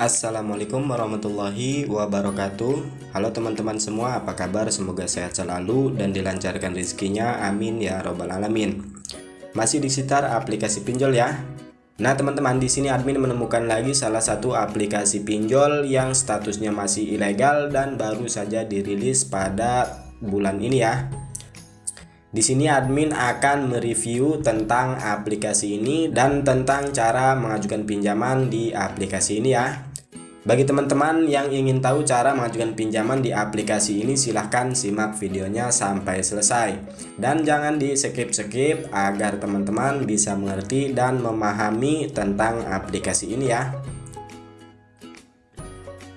Assalamualaikum warahmatullahi wabarakatuh. Halo teman-teman semua apa kabar? Semoga sehat selalu dan dilancarkan rezekinya. Amin ya robbal alamin. Masih di sekitar aplikasi pinjol ya. Nah teman-teman di sini admin menemukan lagi salah satu aplikasi pinjol yang statusnya masih ilegal dan baru saja dirilis pada bulan ini ya di sini admin akan mereview tentang aplikasi ini dan tentang cara mengajukan pinjaman di aplikasi ini ya. Bagi teman-teman yang ingin tahu cara mengajukan pinjaman di aplikasi ini silahkan simak videonya sampai selesai. Dan jangan di skip-skip agar teman-teman bisa mengerti dan memahami tentang aplikasi ini ya.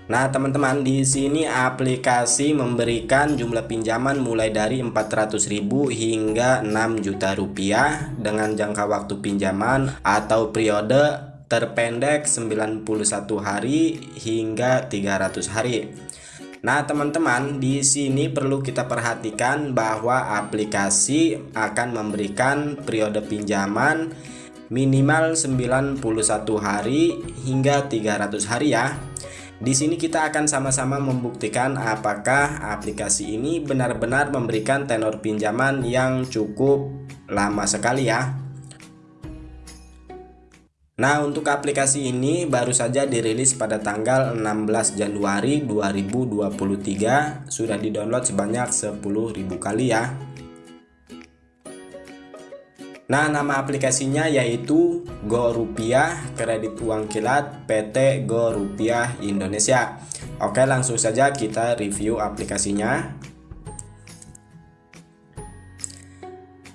Nah, teman-teman, di sini aplikasi memberikan jumlah pinjaman mulai dari 400.000 hingga 6 juta rupiah dengan jangka waktu pinjaman atau periode terpendek 91 hari hingga 300 hari. Nah, teman-teman, di sini perlu kita perhatikan bahwa aplikasi akan memberikan periode pinjaman minimal 91 hari hingga 300 hari ya. Di sini kita akan sama-sama membuktikan apakah aplikasi ini benar-benar memberikan tenor pinjaman yang cukup lama sekali ya. Nah, untuk aplikasi ini baru saja dirilis pada tanggal 16 Januari 2023, sudah didownload sebanyak 10.000 kali ya. Nah, nama aplikasinya yaitu Go Rupiah Kredit Uang Kilat PT Go Rupiah Indonesia. Oke, langsung saja kita review aplikasinya.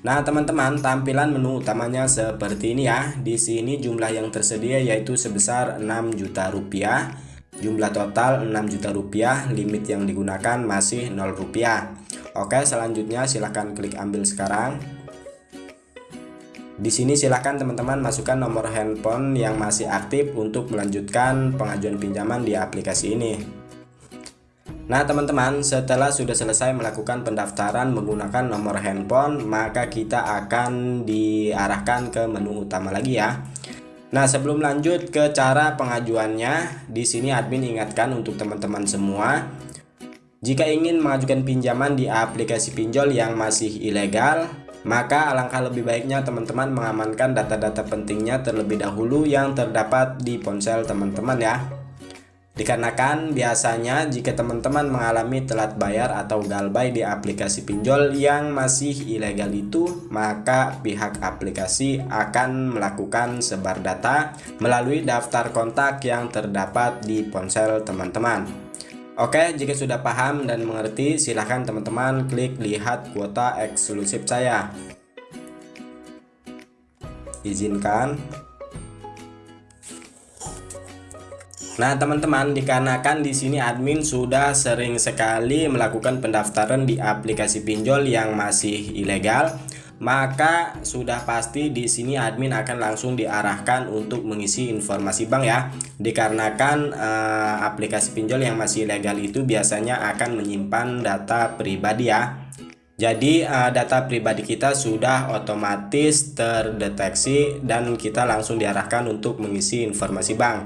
Nah, teman-teman, tampilan menu utamanya seperti ini ya. Di sini jumlah yang tersedia yaitu sebesar 6 juta rupiah. Jumlah total 6 juta rupiah, limit yang digunakan masih 0 rupiah. Oke, selanjutnya silahkan klik ambil sekarang. Di sini silahkan teman-teman masukkan nomor handphone yang masih aktif untuk melanjutkan pengajuan pinjaman di aplikasi ini. Nah teman-teman setelah sudah selesai melakukan pendaftaran menggunakan nomor handphone maka kita akan diarahkan ke menu utama lagi ya. Nah sebelum lanjut ke cara pengajuannya di sini admin ingatkan untuk teman-teman semua jika ingin mengajukan pinjaman di aplikasi pinjol yang masih ilegal maka alangkah lebih baiknya teman-teman mengamankan data-data pentingnya terlebih dahulu yang terdapat di ponsel teman-teman ya. Dikarenakan biasanya jika teman-teman mengalami telat bayar atau galbay di aplikasi pinjol yang masih ilegal itu, maka pihak aplikasi akan melakukan sebar data melalui daftar kontak yang terdapat di ponsel teman-teman. Oke, jika sudah paham dan mengerti, silahkan teman-teman klik lihat kuota eksklusif saya. Izinkan. Nah, teman-teman, dikarenakan di sini admin sudah sering sekali melakukan pendaftaran di aplikasi pinjol yang masih ilegal, maka sudah pasti di sini admin akan langsung diarahkan untuk mengisi informasi bank ya. Dikarenakan eh, aplikasi pinjol yang masih legal itu biasanya akan menyimpan data pribadi ya. Jadi eh, data pribadi kita sudah otomatis terdeteksi dan kita langsung diarahkan untuk mengisi informasi bank.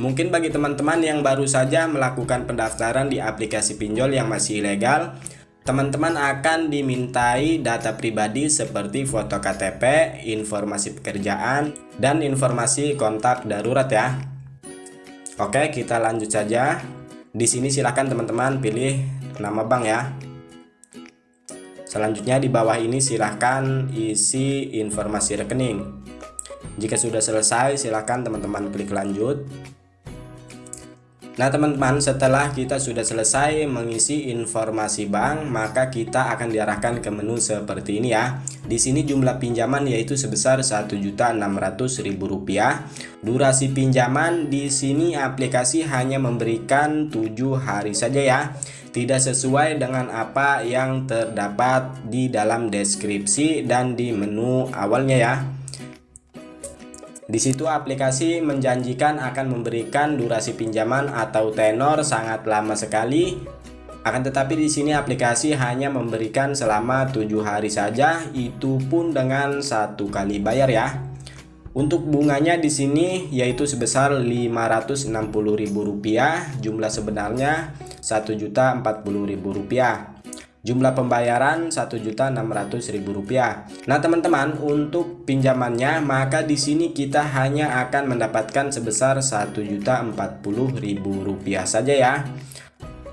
Mungkin bagi teman-teman yang baru saja melakukan pendaftaran di aplikasi pinjol yang masih ilegal, Teman-teman akan dimintai data pribadi seperti foto KTP, informasi pekerjaan, dan informasi kontak darurat ya. Oke, kita lanjut saja. Di sini silahkan teman-teman pilih nama bank ya. Selanjutnya di bawah ini silahkan isi informasi rekening. Jika sudah selesai silahkan teman-teman klik lanjut. Nah teman-teman setelah kita sudah selesai mengisi informasi bank maka kita akan diarahkan ke menu seperti ini ya. Di sini jumlah pinjaman yaitu sebesar Rp1.600.000. Durasi pinjaman di sini aplikasi hanya memberikan 7 hari saja ya. Tidak sesuai dengan apa yang terdapat di dalam deskripsi dan di menu awalnya ya. Di situ aplikasi menjanjikan akan memberikan durasi pinjaman atau tenor sangat lama sekali. Akan tetapi di sini aplikasi hanya memberikan selama tujuh hari saja, itu pun dengan satu kali bayar ya. Untuk bunganya di sini yaitu sebesar Rp560.000, jumlah sebenarnya Rp1.040.000. Jumlah pembayaran Rp1.600.000. Nah, teman-teman, untuk pinjamannya maka di sini kita hanya akan mendapatkan sebesar Rp1.040.000 saja ya.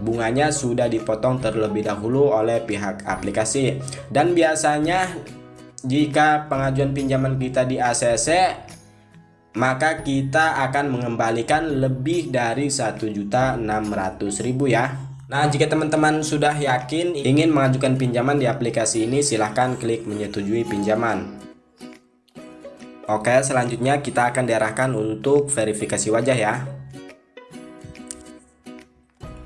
Bunganya sudah dipotong terlebih dahulu oleh pihak aplikasi dan biasanya jika pengajuan pinjaman kita di ACC maka kita akan mengembalikan lebih dari 1.600.000 ya Nah jika teman-teman sudah yakin ingin mengajukan pinjaman di aplikasi ini silahkan klik menyetujui pinjaman Oke selanjutnya kita akan diarahkan untuk verifikasi wajah ya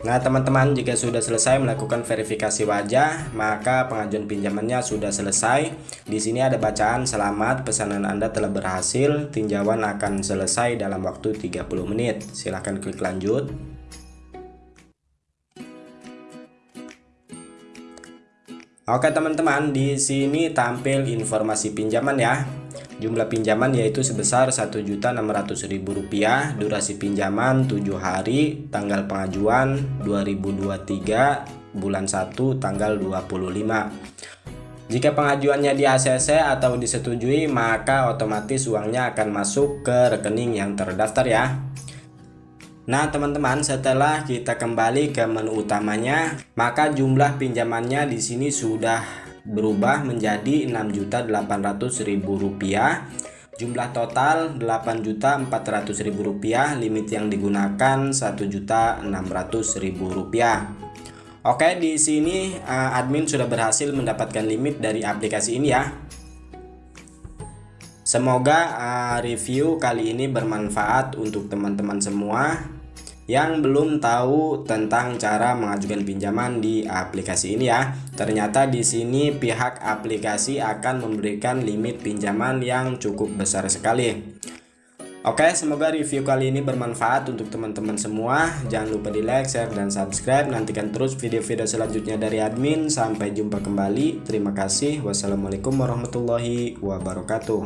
Nah, teman-teman, jika sudah selesai melakukan verifikasi wajah, maka pengajuan pinjamannya sudah selesai. Di sini ada bacaan selamat pesanan Anda telah berhasil, tinjauan akan selesai dalam waktu 30 menit. Silahkan klik lanjut. Oke, teman-teman, di sini tampil informasi pinjaman ya. Jumlah pinjaman yaitu sebesar Rp1.600.000, durasi pinjaman 7 hari, tanggal pengajuan 2023 bulan 1 tanggal 25. Jika pengajuannya di ACC atau disetujui, maka otomatis uangnya akan masuk ke rekening yang terdaftar ya. Nah teman-teman setelah kita kembali ke menu utamanya maka jumlah pinjamannya di sini sudah berubah menjadi Rp6.800.000 jumlah total Rp8.400.000 limit yang digunakan Rp1.600.000 Oke di sini uh, admin sudah berhasil mendapatkan limit dari aplikasi ini ya Semoga uh, review kali ini bermanfaat untuk teman-teman semua yang belum tahu tentang cara mengajukan pinjaman di aplikasi ini ya. Ternyata di sini pihak aplikasi akan memberikan limit pinjaman yang cukup besar sekali. Oke, semoga review kali ini bermanfaat untuk teman-teman semua. Jangan lupa di like, share, dan subscribe. Nantikan terus video-video selanjutnya dari admin. Sampai jumpa kembali. Terima kasih. Wassalamualaikum warahmatullahi wabarakatuh.